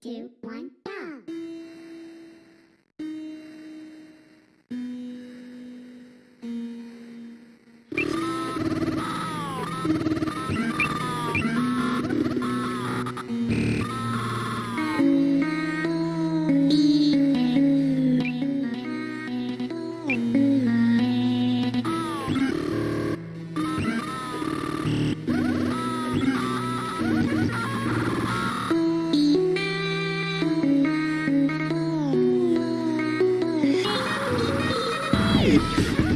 two, one, Whee!